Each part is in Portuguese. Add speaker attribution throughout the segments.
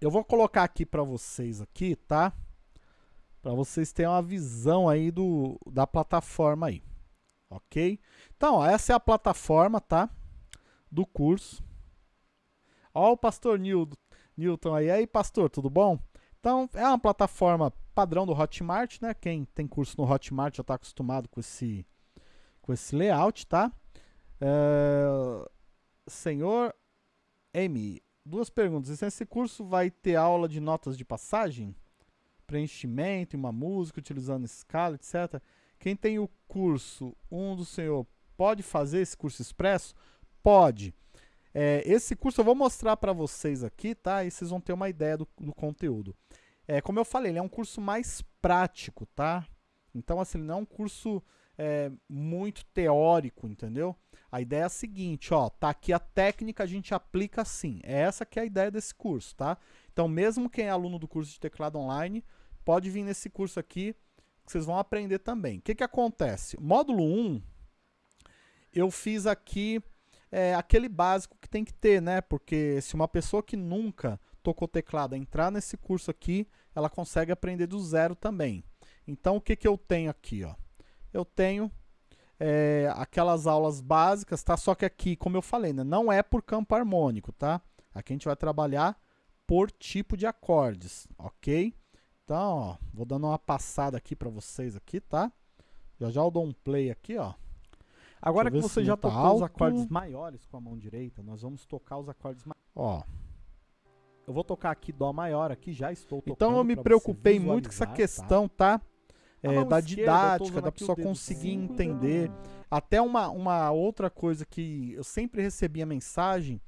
Speaker 1: Eu vou colocar aqui para vocês aqui, tá? Para vocês terem uma visão aí do, da plataforma aí, ok? Então, ó, essa é a plataforma, tá? Do curso. Ó o pastor Nilton, Newton aí. aí, pastor, tudo bom? Então, é uma plataforma padrão do Hotmart, né? Quem tem curso no Hotmart já está acostumado com esse, com esse layout, tá? É, senhor M, duas perguntas. Esse curso vai ter aula de notas de passagem? Preenchimento, uma música, utilizando escala, etc. Quem tem o curso, um do senhor, pode fazer esse curso expresso? Pode. É, esse curso eu vou mostrar para vocês aqui, tá? E vocês vão ter uma ideia do, do conteúdo. É, como eu falei, ele é um curso mais prático, tá? Então, assim, ele não é um curso é, muito teórico, entendeu? A ideia é a seguinte, ó, tá aqui a técnica, a gente aplica assim. É essa que é a ideia desse curso, tá? Então, mesmo quem é aluno do curso de teclado online, pode vir nesse curso aqui, que vocês vão aprender também. O que que acontece? Módulo 1, eu fiz aqui é, aquele básico que tem que ter, né? Porque se uma pessoa que nunca tocou teclado entrar nesse curso aqui, ela consegue aprender do zero também. Então, o que que eu tenho aqui, ó? Eu tenho é, aquelas aulas básicas, tá? Só que aqui, como eu falei, né, não é por campo harmônico, tá? Aqui a gente vai trabalhar por tipo de acordes, ok? Então, ó, vou dando uma passada aqui para vocês aqui, tá? Já já eu dou um play aqui, ó. Agora que você já tá tocou alto. os acordes maiores com a mão direita, nós vamos tocar os acordes maiores. Ó, eu vou tocar aqui Dó maior, aqui já estou tocando. Então eu me preocupei muito com essa tá? questão, tá? tá? É, da didática, da pessoa conseguir entender. Até uma, uma outra coisa que eu sempre recebia mensagem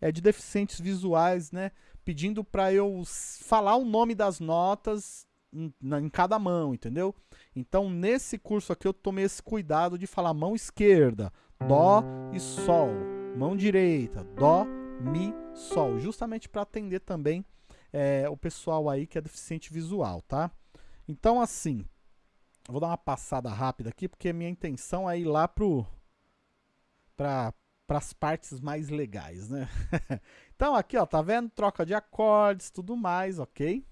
Speaker 1: é de deficientes visuais, né? Pedindo para eu falar o nome das notas em, em, cada mão, entendeu? Então, nesse curso aqui, eu tomei esse cuidado de falar mão esquerda, Dó e Sol. Mão direita, Dó, Mi, Sol. Justamente para atender também é, o pessoal aí que é deficiente visual, tá? Então, assim, Vou dar uma passada rápida aqui, porque minha intenção é ir lá pro para as partes mais legais, né? então aqui, ó, tá vendo? Troca de acordes, tudo mais, ok?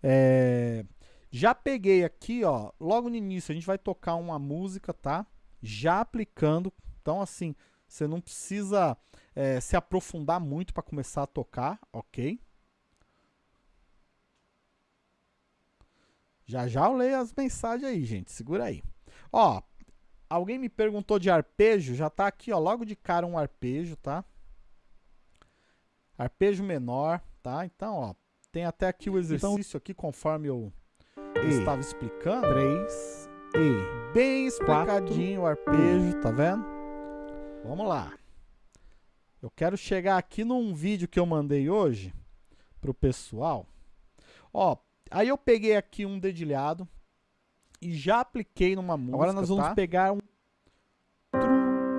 Speaker 1: É, já peguei aqui, ó, logo no início a gente vai tocar uma música, tá? Já aplicando, então assim, você não precisa é, se aprofundar muito para começar a tocar, ok? Já já eu leio as mensagens aí, gente. Segura aí. Ó, alguém me perguntou de arpejo. Já tá aqui, ó, logo de cara um arpejo, tá? Arpejo menor, tá? Então, ó, tem até aqui o então, exercício então, aqui, conforme eu e, estava explicando. 3, E. Bem explicadinho quatro, o arpejo, tá vendo? Vamos lá. Eu quero chegar aqui num vídeo que eu mandei hoje pro pessoal. Ó, Aí eu peguei aqui um dedilhado e já apliquei numa música, Agora nós vamos tá? pegar um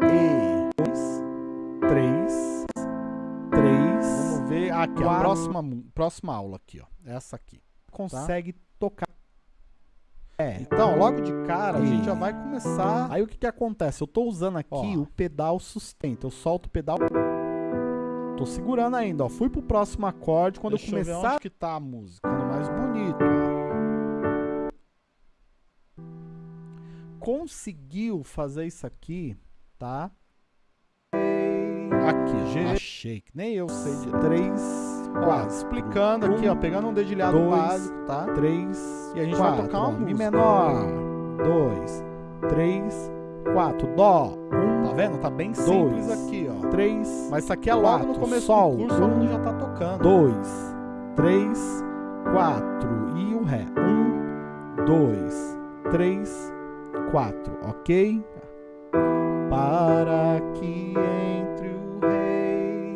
Speaker 1: e dois, três, três. Vamos ver aqui quatro. a próxima próxima aula aqui, ó. Essa aqui. Consegue tá? tocar. É. Então, logo de cara, e... a gente já vai começar. Aí o que que acontece? Eu tô usando aqui ó. o pedal sustenta. Eu solto o pedal Tô segurando ainda, ó. Fui pro próximo acorde quando Deixa eu começar... Eu onde que tá a música, Conseguiu fazer isso aqui, tá? Aqui, G. Achei que nem eu sei de... Três, quatro. Explicando aqui, ó. Pegando um dedilhado dois, básico, tá? Três, E a gente quatro, vai tocar uma. Mi menor. Dois, três, quatro. Dó. Um, Tá vendo? Tá bem simples dois, aqui, ó. Três. Mas isso aqui é logo quatro, no começo sol, do curso, um, já tá tocando. Dois, três, quatro. E o Ré. Um, dois, três, quatro. Ok? Para que entre o Rei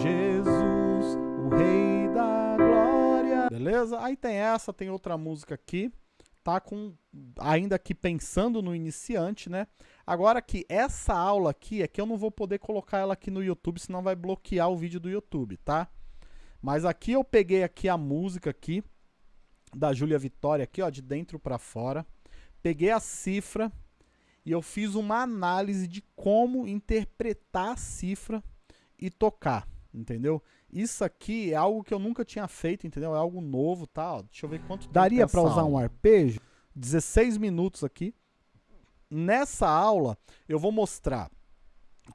Speaker 1: Jesus, o Rei da Glória. Beleza? Aí tem essa, tem outra música aqui tá com ainda aqui pensando no iniciante, né? Agora que essa aula aqui é que eu não vou poder colocar ela aqui no YouTube, senão vai bloquear o vídeo do YouTube, tá? Mas aqui eu peguei aqui a música aqui da Júlia Vitória aqui, ó, de dentro para fora. Peguei a cifra e eu fiz uma análise de como interpretar a cifra e tocar, entendeu? Isso aqui é algo que eu nunca tinha feito, entendeu? É algo novo, tá? Deixa eu ver quanto
Speaker 2: Daria para usar aula. um arpejo?
Speaker 1: 16 minutos aqui. Nessa aula, eu vou mostrar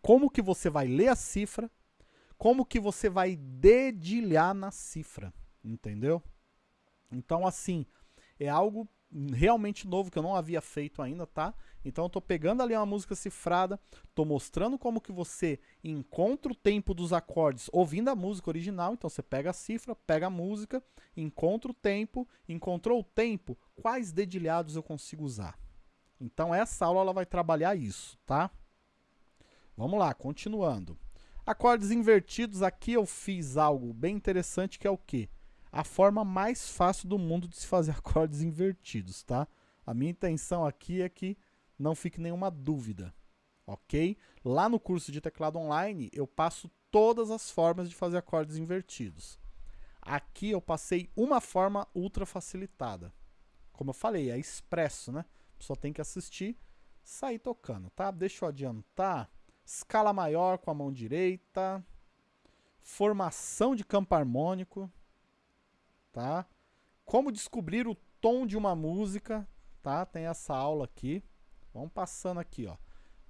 Speaker 1: como que você vai ler a cifra, como que você vai dedilhar na cifra, entendeu? Então, assim, é algo realmente novo que eu não havia feito ainda, tá? Então eu tô pegando ali uma música cifrada, tô mostrando como que você encontra o tempo dos acordes ouvindo a música original, então você pega a cifra, pega a música, encontra o tempo, encontrou o tempo, quais dedilhados eu consigo usar? Então essa aula ela vai trabalhar isso, tá? Vamos lá, continuando. Acordes invertidos, aqui eu fiz algo bem interessante que é o quê? A forma mais fácil do mundo de se fazer acordes invertidos, tá? A minha intenção aqui é que não fique nenhuma dúvida, ok? Lá no curso de teclado online, eu passo todas as formas de fazer acordes invertidos. Aqui eu passei uma forma ultra facilitada. Como eu falei, é expresso, né? Só tem que assistir, sair tocando, tá? Deixa eu adiantar. Escala maior com a mão direita. Formação de campo harmônico, tá? Como descobrir o tom de uma música, tá? Tem essa aula aqui. Vamos passando aqui, ó.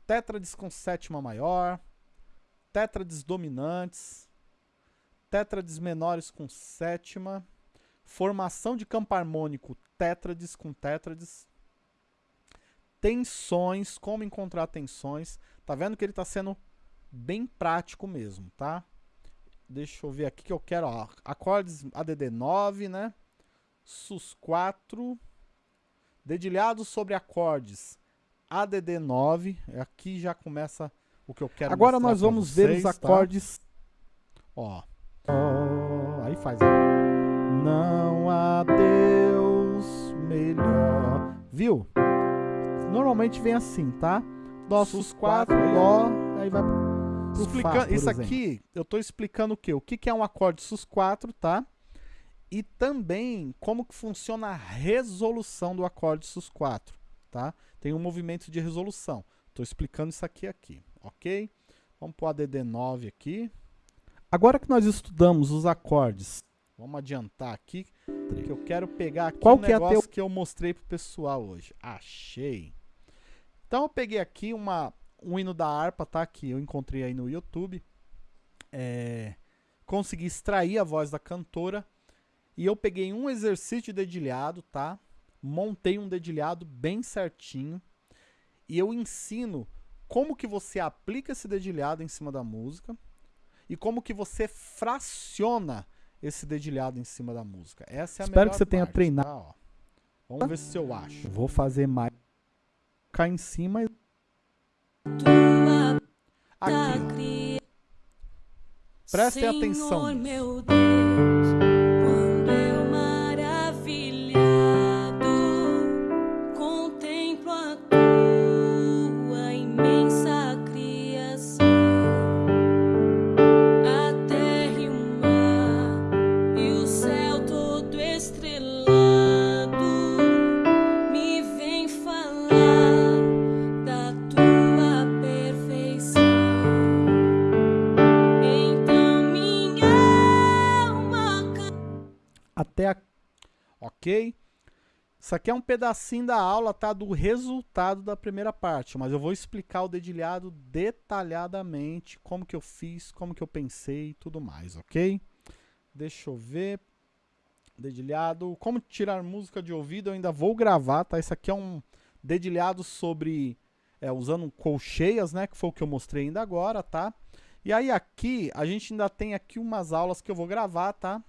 Speaker 1: Tétrades com sétima maior, tétrades dominantes, tétrades menores com sétima, formação de campo harmônico, tétrades com tétrades, tensões, como encontrar tensões. Tá vendo que ele está sendo bem prático mesmo, tá? Deixa eu ver aqui que eu quero, ó, acordes ADD 9, né? SUS 4, dedilhados sobre acordes ADD 9. Aqui já começa o que eu quero
Speaker 2: Agora nós vamos
Speaker 1: vocês,
Speaker 2: ver os tá? acordes.
Speaker 1: Ó. Oh, aí faz. Não há Deus melhor. Viu? Normalmente vem assim, tá? Dó, sus 4, Dó, aí vai Isso exemplo. aqui, eu estou explicando o quê? O que, que é um acorde sus 4, tá? E também como que funciona a resolução do acorde sus 4, tá? tem um movimento de resolução. Estou explicando isso aqui aqui, ok? Vamos para o ADD9 aqui. Agora que nós estudamos os acordes, vamos adiantar aqui, que eu quero pegar aqui Qual um que é negócio é teu... que eu mostrei pro pessoal hoje. Achei. Então eu peguei aqui uma, um hino da harpa, tá? Que eu encontrei aí no YouTube. É, consegui extrair a voz da cantora. E eu peguei um exercício de dedilhado, tá? montei um dedilhado bem certinho e eu ensino como que você aplica esse dedilhado em cima da música e como que você fraciona esse dedilhado em cima da música. Essa é a
Speaker 2: Espero que você tenha treinado. Tá,
Speaker 1: Vamos ver se eu acho.
Speaker 2: Vou fazer mais.
Speaker 1: Cá em cima. Aqui. Prestem atenção. Ok? Isso aqui é um pedacinho da aula, tá? Do resultado da primeira parte, mas eu vou explicar o dedilhado detalhadamente, como que eu fiz, como que eu pensei e tudo mais, ok? Deixa eu ver. Dedilhado. Como tirar música de ouvido, eu ainda vou gravar, tá? Isso aqui é um dedilhado sobre... É, usando colcheias, né? Que foi o que eu mostrei ainda agora, tá? E aí aqui, a gente ainda tem aqui umas aulas que eu vou gravar, tá?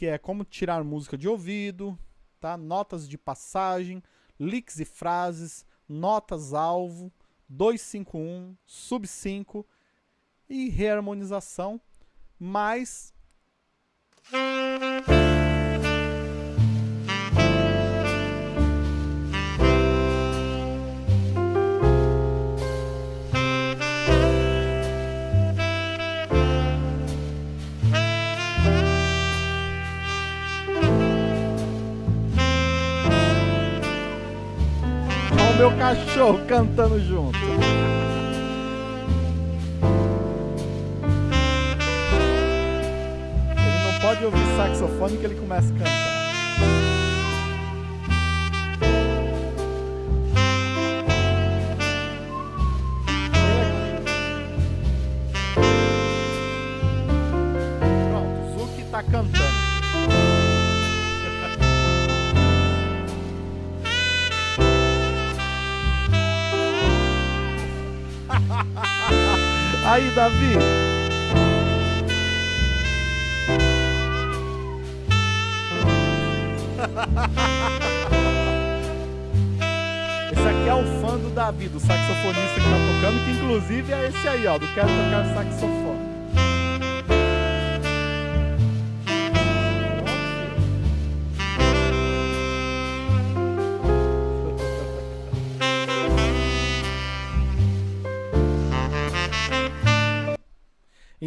Speaker 1: Que é como tirar música de ouvido, tá? notas de passagem, licks e frases, notas-alvo, 251, sub 5 e reharmonização, mais cachorro cantando junto. de ouvir saxofone que ele começa a cantar. Davi. Esse aqui é o fã do Davi, do saxofonista que tá tocando, que inclusive é esse aí, ó, do Quero Tocar Saxofone.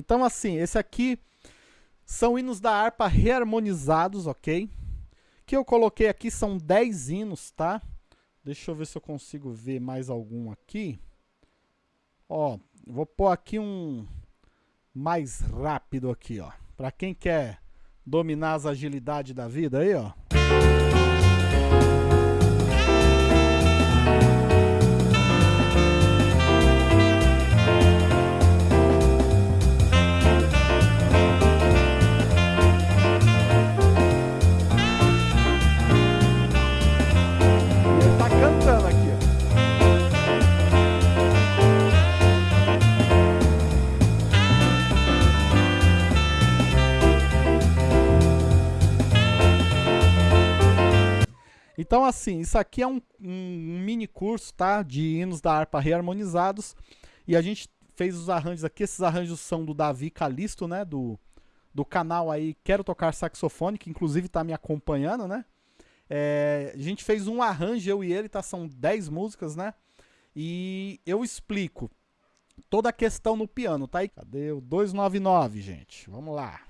Speaker 1: Então, assim, esse aqui são hinos da harpa reharmonizados, ok? Que eu coloquei aqui são 10 hinos, tá? Deixa eu ver se eu consigo ver mais algum aqui. Ó, vou pôr aqui um mais rápido aqui, ó. Pra quem quer dominar as agilidades da vida aí, ó. Assim, isso aqui é um, um mini curso, tá? De hinos da harpa reharmonizados. E a gente fez os arranjos aqui. Esses arranjos são do Davi Calisto, né? Do, do canal aí Quero Tocar Saxofone, que inclusive tá me acompanhando, né? É, a gente fez um arranjo, eu e ele, tá? São 10 músicas, né? E eu explico toda a questão no piano, tá? Cadê o 299, gente? Vamos lá.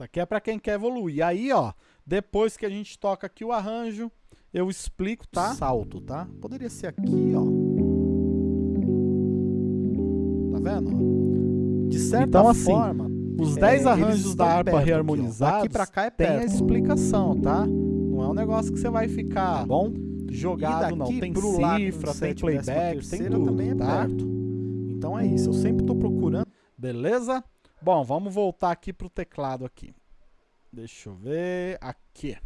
Speaker 1: Isso aqui é para quem quer evoluir. Aí, ó, depois que a gente toca aqui o arranjo, eu explico, tá? Salto, tá? Poderia ser aqui, ó. Tá vendo? De certa
Speaker 2: Então, assim,
Speaker 1: forma, os
Speaker 2: é,
Speaker 1: 10
Speaker 2: eles
Speaker 1: arranjos da harpa
Speaker 2: perto aqui, ó.
Speaker 1: reharmonizados
Speaker 2: Daqui pra cá é
Speaker 1: tem a
Speaker 2: perto.
Speaker 1: explicação, tá? Não é um negócio que você vai ficar
Speaker 2: Tá bom?
Speaker 1: jogado, não. Tem cifra, tem playback, tem tudo,
Speaker 2: também é
Speaker 1: tá?
Speaker 2: perto. Então é isso, eu sempre tô procurando.
Speaker 1: Beleza? Bom, vamos voltar aqui pro teclado aqui. Deixa eu ver. Aqui.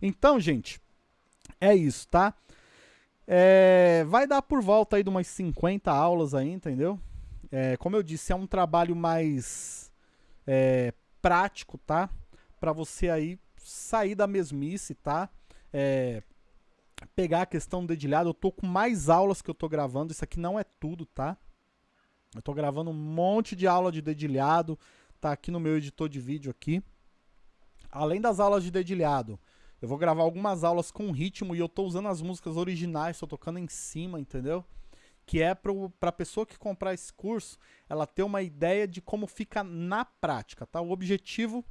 Speaker 1: Então, gente, é isso, tá? É, vai dar por volta aí de umas 50 aulas aí, entendeu? É, como eu disse, é um trabalho mais é, prático, tá? Pra você aí sair da mesmice, tá? É, pegar a questão do dedilhado. Eu tô com mais aulas que eu tô gravando. Isso aqui não é tudo, tá? Eu tô gravando um monte de aula de dedilhado. Tá aqui no meu editor de vídeo aqui. Além das aulas de dedilhado, eu vou gravar algumas aulas com ritmo e eu tô usando as músicas originais, tô tocando em cima, entendeu? Que é pro, pra pessoa que comprar esse curso, ela ter uma ideia de como fica na prática, tá? O objetivo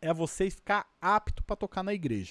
Speaker 1: é você ficar apto para tocar na igreja.